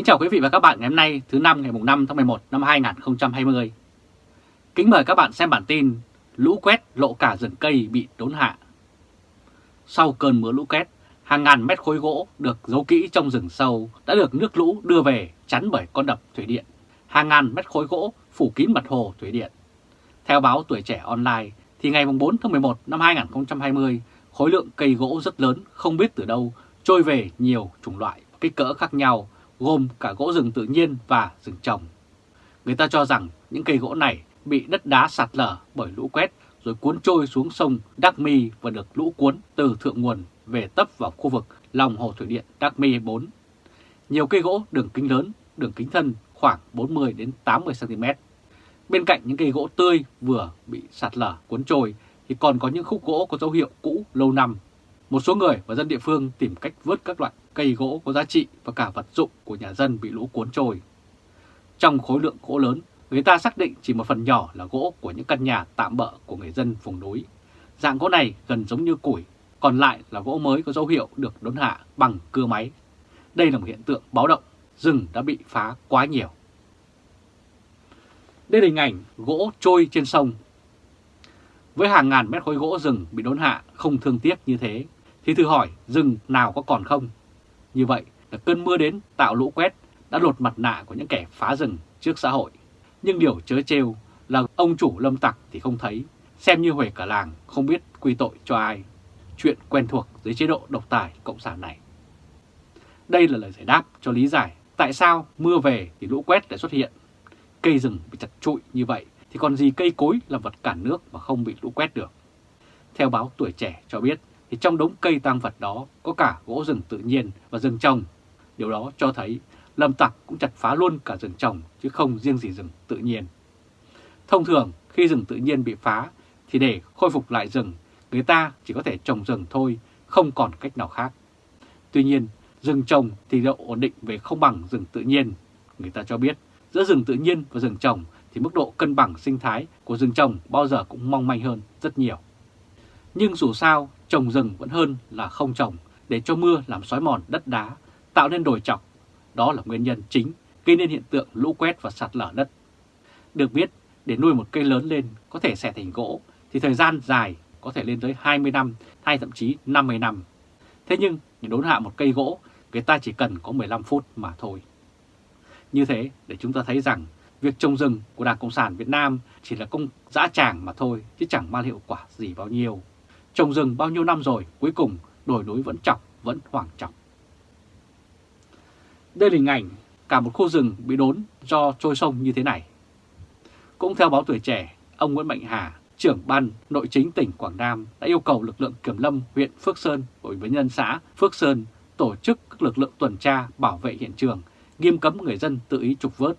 Kính chào quý vị và các bạn ngày hôm nay thứ năm ngày 5 tháng 11 năm 2020. Kính mời các bạn xem bản tin Lũ quét lộ cả rừng cây bị đốn hạ. Sau cơn mưa lũ quét, hàng ngàn mét khối gỗ được giấu kỹ trong rừng sâu đã được nước lũ đưa về chắn bởi con đập thủy điện. Hàng ngàn mét khối gỗ phủ kín mặt hồ thủy điện. Theo báo Tuổi Trẻ Online thì ngày 4 tháng 11 năm 2020, khối lượng cây gỗ rất lớn không biết từ đâu trôi về nhiều chủng loại kích cỡ khác nhau gồm cả gỗ rừng tự nhiên và rừng trồng. Người ta cho rằng những cây gỗ này bị đất đá sạt lở bởi lũ quét rồi cuốn trôi xuống sông Đắc Mi và được lũ cuốn từ thượng nguồn về tấp vào khu vực lòng hồ thủy điện Đắc Mi 4. Nhiều cây gỗ đường kính lớn, đường kính thân khoảng 40 đến 80 cm. Bên cạnh những cây gỗ tươi vừa bị sạt lở cuốn trôi thì còn có những khúc gỗ có dấu hiệu cũ lâu năm. Một số người và dân địa phương tìm cách vớt các loại cây gỗ có giá trị và cả vật dụng của nhà dân bị lũ cuốn trôi. Trong khối lượng gỗ lớn, người ta xác định chỉ một phần nhỏ là gỗ của những căn nhà tạm bỡ của người dân vùng núi. Dạng gỗ này gần giống như củi, còn lại là gỗ mới có dấu hiệu được đốn hạ bằng cưa máy. Đây là một hiện tượng báo động, rừng đã bị phá quá nhiều. Đây là hình ảnh gỗ trôi trên sông. Với hàng ngàn mét khối gỗ rừng bị đốn hạ không thương tiếc như thế, thì thử hỏi rừng nào có còn không? Như vậy là cơn mưa đến tạo lũ quét đã lột mặt nạ của những kẻ phá rừng trước xã hội. Nhưng điều chớ trêu là ông chủ lâm tặc thì không thấy, xem như huề cả làng không biết quy tội cho ai. Chuyện quen thuộc dưới chế độ độc tài cộng sản này. Đây là lời giải đáp cho lý giải tại sao mưa về thì lũ quét lại xuất hiện. Cây rừng bị chặt trụi như vậy thì còn gì cây cối là vật cản nước mà không bị lũ quét được. Theo báo Tuổi Trẻ cho biết, thì trong đống cây tang vật đó có cả gỗ rừng tự nhiên và rừng trồng. Điều đó cho thấy lâm tặc cũng chặt phá luôn cả rừng trồng chứ không riêng gì rừng tự nhiên. Thông thường khi rừng tự nhiên bị phá thì để khôi phục lại rừng, người ta chỉ có thể trồng rừng thôi, không còn cách nào khác. Tuy nhiên, rừng trồng thì độ ổn định về không bằng rừng tự nhiên. Người ta cho biết giữa rừng tự nhiên và rừng trồng thì mức độ cân bằng sinh thái của rừng trồng bao giờ cũng mong manh hơn rất nhiều. Nhưng dù sao, trồng rừng vẫn hơn là không trồng để cho mưa làm xói mòn đất đá, tạo nên đồi chọc. Đó là nguyên nhân chính gây nên hiện tượng lũ quét và sạt lở đất. Được biết, để nuôi một cây lớn lên có thể xẻ thành gỗ thì thời gian dài có thể lên tới 20 năm hay thậm chí 50 năm. Thế nhưng để đốn hạ một cây gỗ, người ta chỉ cần có 15 phút mà thôi. Như thế để chúng ta thấy rằng việc trồng rừng của Đảng Cộng sản Việt Nam chỉ là công dã tràng mà thôi chứ chẳng mang hiệu quả gì bao nhiêu. Trồng rừng bao nhiêu năm rồi, cuối cùng đồi núi vẫn chọc, vẫn hoảng chọc. Đây là hình ảnh cả một khu rừng bị đốn do trôi sông như thế này. Cũng theo báo Tuổi Trẻ, ông Nguyễn Mạnh Hà, trưởng ban nội chính tỉnh Quảng Nam đã yêu cầu lực lượng kiểm lâm huyện Phước Sơn và ủy ban nhân xã Phước Sơn tổ chức các lực lượng tuần tra bảo vệ hiện trường, nghiêm cấm người dân tự ý trục vớt,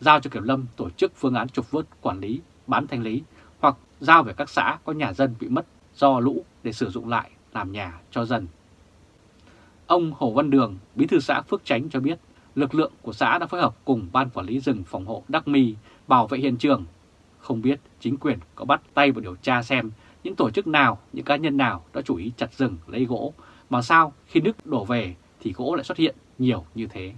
giao cho kiểm lâm tổ chức phương án trục vớt quản lý, bán thanh lý hoặc giao về các xã có nhà dân bị mất do lũ để sử dụng lại làm nhà cho dân. Ông Hồ Văn Đường, bí thư xã Phước Chánh cho biết, lực lượng của xã đã phối hợp cùng Ban Quản lý rừng phòng hộ Đắc Mi bảo vệ hiện trường. Không biết chính quyền có bắt tay vào điều tra xem những tổ chức nào, những cá nhân nào đã chủ ý chặt rừng lấy gỗ, mà sao khi nước đổ về thì gỗ lại xuất hiện nhiều như thế.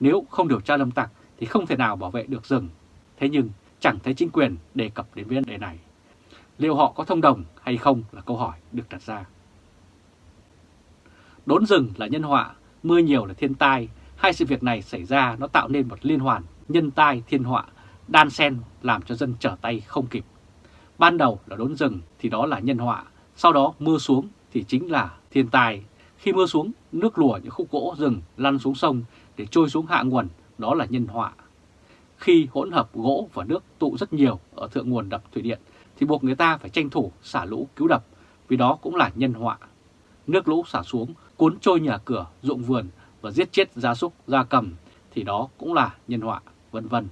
Nếu không điều tra lâm tặc thì không thể nào bảo vệ được rừng. Thế nhưng chẳng thấy chính quyền đề cập đến vấn đề này. Liệu họ có thông đồng hay không là câu hỏi được đặt ra. Đốn rừng là nhân họa, mưa nhiều là thiên tai. Hai sự việc này xảy ra nó tạo nên một liên hoàn nhân tai thiên họa, đan xen làm cho dân trở tay không kịp. Ban đầu là đốn rừng thì đó là nhân họa, sau đó mưa xuống thì chính là thiên tai. Khi mưa xuống, nước lùa những khúc gỗ rừng lăn xuống sông để trôi xuống hạ nguồn, đó là nhân họa. Khi hỗn hợp gỗ và nước tụ rất nhiều ở thượng nguồn đập thủy điện thì buộc người ta phải tranh thủ xả lũ cứu đập, vì đó cũng là nhân họa. Nước lũ xả xuống, cuốn trôi nhà cửa, ruộng vườn và giết chết gia súc, gia cầm thì đó cũng là nhân họa, vân vân.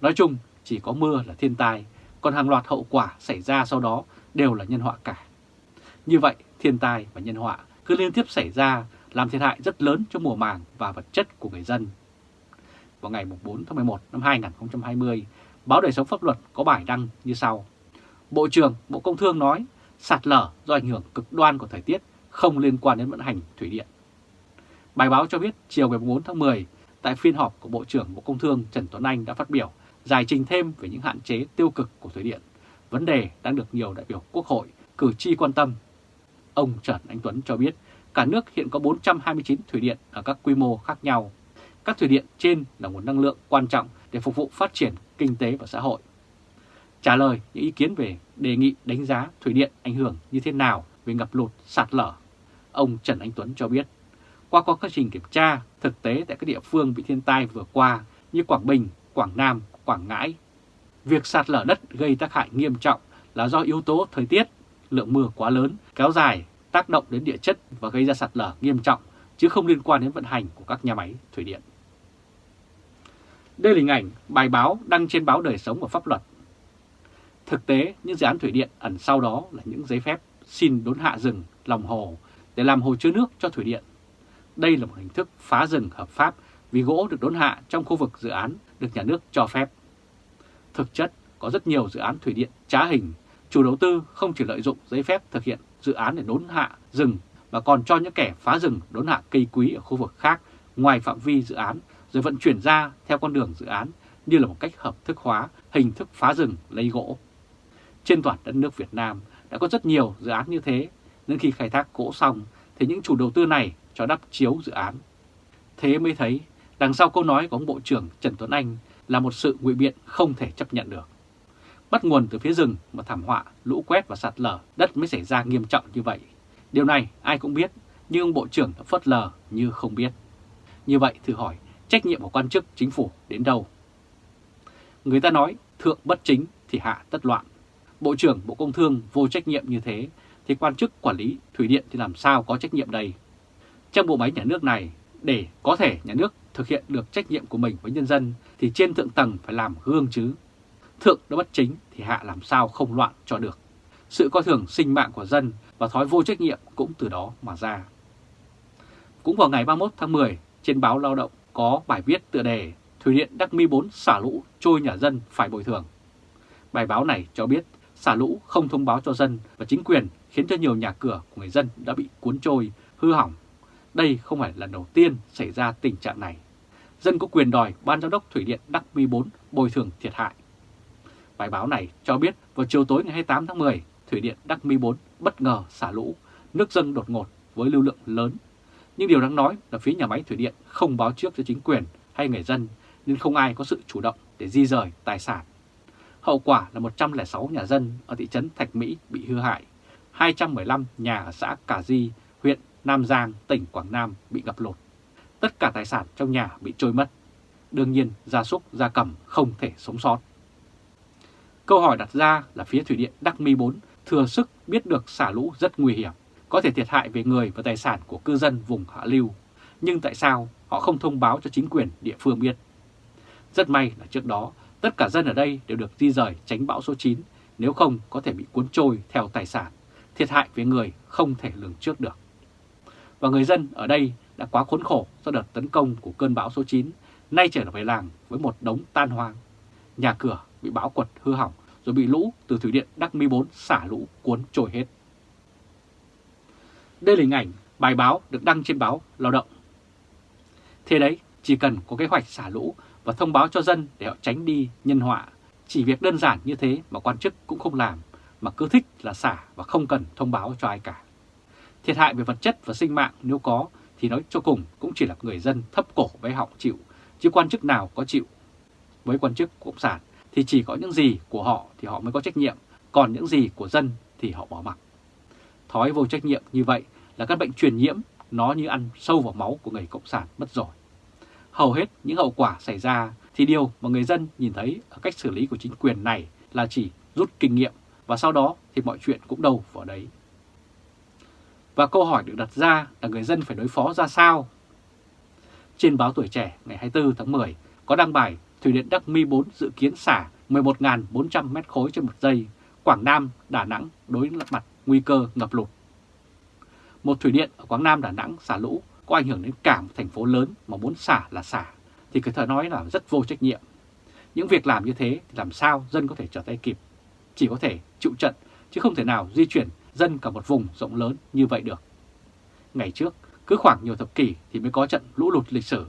Nói chung, chỉ có mưa là thiên tai, còn hàng loạt hậu quả xảy ra sau đó đều là nhân họa cả. Như vậy, thiên tai và nhân họa cứ liên tiếp xảy ra làm thiệt hại rất lớn cho mùa màng và vật chất của người dân. Vào ngày 4 tháng 11 năm 2020, báo Đời sống pháp luật có bài đăng như sau. Bộ trưởng Bộ Công Thương nói sạt lở do ảnh hưởng cực đoan của thời tiết không liên quan đến vận hành thủy điện. Bài báo cho biết chiều ngày 4 tháng 10, tại phiên họp của Bộ trưởng Bộ Công Thương Trần Tuấn Anh đã phát biểu giải trình thêm về những hạn chế tiêu cực của thủy điện, vấn đề đang được nhiều đại biểu Quốc hội, cử tri quan tâm. Ông Trần Anh Tuấn cho biết cả nước hiện có 429 thủy điện ở các quy mô khác nhau. Các thủy điện trên là nguồn năng lượng quan trọng để phục vụ phát triển kinh tế và xã hội. Trả lời những ý kiến về đề nghị đánh giá thủy điện ảnh hưởng như thế nào về ngập lụt, sạt lở, ông Trần Anh Tuấn cho biết, qua quá trình kiểm tra thực tế tại các địa phương bị thiên tai vừa qua như Quảng Bình, Quảng Nam, Quảng Ngãi, việc sạt lở đất gây tác hại nghiêm trọng là do yếu tố thời tiết, lượng mưa quá lớn, kéo dài, tác động đến địa chất và gây ra sạt lở nghiêm trọng, chứ không liên quan đến vận hành của các nhà máy thủy điện. Đây là hình ảnh bài báo đăng trên báo Đời Sống và Pháp Luật. Thực tế, những dự án thủy điện ẩn sau đó là những giấy phép xin đốn hạ rừng, lòng hồ để làm hồ chứa nước cho thủy điện. Đây là một hình thức phá rừng hợp pháp vì gỗ được đốn hạ trong khu vực dự án được nhà nước cho phép. Thực chất, có rất nhiều dự án thủy điện trá hình, chủ đầu tư không chỉ lợi dụng giấy phép thực hiện dự án để đốn hạ rừng mà còn cho những kẻ phá rừng đốn hạ cây quý ở khu vực khác ngoài phạm vi dự án rồi vận chuyển ra theo con đường dự án như là một cách hợp thức hóa hình thức phá rừng lấy gỗ. Trên toàn đất nước Việt Nam đã có rất nhiều dự án như thế, nên khi khai thác gỗ xong thì những chủ đầu tư này cho đắp chiếu dự án. Thế mới thấy đằng sau câu nói của ông Bộ trưởng Trần Tuấn Anh là một sự ngụy biện không thể chấp nhận được. Bắt nguồn từ phía rừng mà thảm họa, lũ quét và sạt lở đất mới xảy ra nghiêm trọng như vậy. Điều này ai cũng biết, nhưng ông Bộ trưởng đã phớt lờ như không biết. Như vậy thử hỏi trách nhiệm của quan chức chính phủ đến đâu? Người ta nói thượng bất chính thì hạ tất loạn. Bộ trưởng Bộ Công Thương vô trách nhiệm như thế thì quan chức quản lý thủy điện thì làm sao có trách nhiệm đây? Trong bộ máy nhà nước này, để có thể nhà nước thực hiện được trách nhiệm của mình với nhân dân thì trên thượng tầng phải làm gương chứ. Thượng đã bất chính thì hạ làm sao không loạn cho được. Sự coi thường sinh mạng của dân và thói vô trách nhiệm cũng từ đó mà ra. Cũng vào ngày 31 tháng 10, trên báo Lao động có bài viết tựa đề Thủy điện Đắc Mi 4 xả lũ trôi nhà dân phải bồi thường. Bài báo này cho biết xả lũ không thông báo cho dân và chính quyền khiến cho nhiều nhà cửa của người dân đã bị cuốn trôi, hư hỏng. Đây không phải lần đầu tiên xảy ra tình trạng này. Dân có quyền đòi Ban Giám đốc Thủy điện Đắc Mi 4 bồi thường thiệt hại. Bài báo này cho biết vào chiều tối ngày 28 tháng 10, Thủy điện Đắc Mi 4 bất ngờ xả lũ, nước dâng đột ngột với lưu lượng lớn. Nhưng điều đáng nói là phía nhà máy thủy điện không báo trước cho chính quyền hay người dân nên không ai có sự chủ động để di rời tài sản. Hậu quả là 106 nhà dân ở thị trấn Thạch Mỹ bị hư hại, 215 nhà ở xã Cà Di, huyện Nam Giang, tỉnh Quảng Nam bị ngập lụt. Tất cả tài sản trong nhà bị trôi mất. Đương nhiên, gia súc, gia cầm không thể sống sót. Câu hỏi đặt ra là phía Thủy điện Đắc Mi 4 thừa sức biết được xả lũ rất nguy hiểm, có thể thiệt hại về người và tài sản của cư dân vùng hạ lưu. Nhưng tại sao họ không thông báo cho chính quyền địa phương biết? Rất may là trước đó, tất cả dân ở đây đều được di rời tránh bão số 9, nếu không có thể bị cuốn trôi theo tài sản, thiệt hại về người không thể lường trước được. Và người dân ở đây đã quá khốn khổ do đợt tấn công của cơn bão số 9, nay trở về làng với một đống tan hoang. Nhà cửa bị bão quật hư hỏng rồi bị lũ từ thủy điện Đắc Mi 4 xả lũ cuốn trôi hết. Đây là hình ảnh bài báo được đăng trên báo Lao động. Thế đấy, chỉ cần có kế hoạch xả lũ và thông báo cho dân để họ tránh đi nhân họa. Chỉ việc đơn giản như thế mà quan chức cũng không làm, mà cứ thích là xả và không cần thông báo cho ai cả. Thiệt hại về vật chất và sinh mạng nếu có thì nói cho cùng cũng chỉ là người dân thấp cổ với họng chịu, chứ quan chức nào có chịu. Với quan chức Cộng sản thì chỉ có những gì của họ thì họ mới có trách nhiệm, còn những gì của dân thì họ bỏ mặc. Thói vô trách nhiệm như vậy là các bệnh truyền nhiễm, nó như ăn sâu vào máu của người Cộng sản mất rồi. Hầu hết những hậu quả xảy ra thì điều mà người dân nhìn thấy ở cách xử lý của chính quyền này là chỉ rút kinh nghiệm và sau đó thì mọi chuyện cũng đâu vào đấy. Và câu hỏi được đặt ra là người dân phải đối phó ra sao? Trên báo Tuổi Trẻ ngày 24 tháng 10 có đăng bài Thủy điện Đắc Mi 4 dự kiến xả 11.400 mét khối trên một giây, Quảng Nam, Đà Nẵng đối mặt nguy cơ ngập lụt. Một thủy điện ở Quảng Nam, Đà Nẵng xả lũ có ảnh hưởng đến cả một thành phố lớn mà muốn xả là xả, thì cứ thở nói là rất vô trách nhiệm. Những việc làm như thế thì làm sao dân có thể trở tay kịp? Chỉ có thể chịu trận, chứ không thể nào di chuyển dân cả một vùng rộng lớn như vậy được. Ngày trước, cứ khoảng nhiều thập kỷ thì mới có trận lũ lụt lịch sử,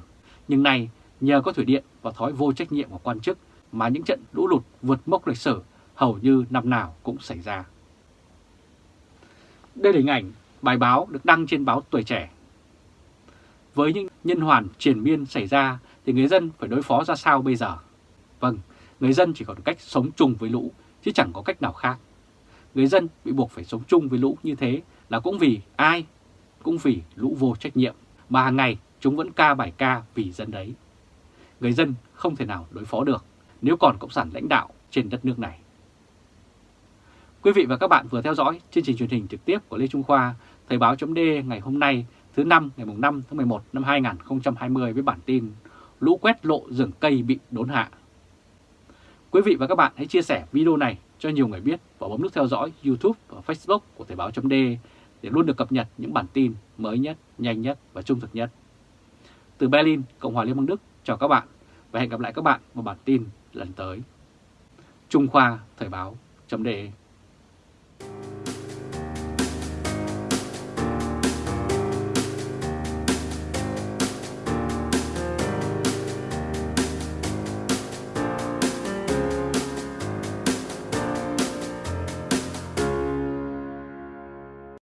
nhưng nay nhờ có thủy điện và thói vô trách nhiệm của quan chức mà những trận lũ lụt vượt mốc lịch sử hầu như năm nào cũng xảy ra. Đây là hình ảnh bài báo được đăng trên báo Tuổi Trẻ. Với những nhân hoàn triển miên xảy ra thì người dân phải đối phó ra sao bây giờ? Vâng, người dân chỉ còn cách sống chung với lũ chứ chẳng có cách nào khác. Người dân bị buộc phải sống chung với lũ như thế là cũng vì ai? Cũng vì lũ vô trách nhiệm mà hàng ngày chúng vẫn ca bài ca vì dân đấy. Người dân không thể nào đối phó được nếu còn Cộng sản lãnh đạo trên đất nước này. Quý vị và các bạn vừa theo dõi chương trình truyền hình trực tiếp của Lê Trung Khoa, Thời báo chấm ngày hôm nay thứ năm ngày 5 tháng 11 năm 2020 với bản tin Lũ quét lộ rừng cây bị đốn hạ. Quý vị và các bạn hãy chia sẻ video này cho nhiều người biết và bấm nút theo dõi YouTube và Facebook của Thời báo .d để luôn được cập nhật những bản tin mới nhất, nhanh nhất và trung thực nhất. Từ Berlin, Cộng hòa Liên bang Đức, chào các bạn và hẹn gặp lại các bạn vào bản tin lần tới. Trung Khoa Thời báo .d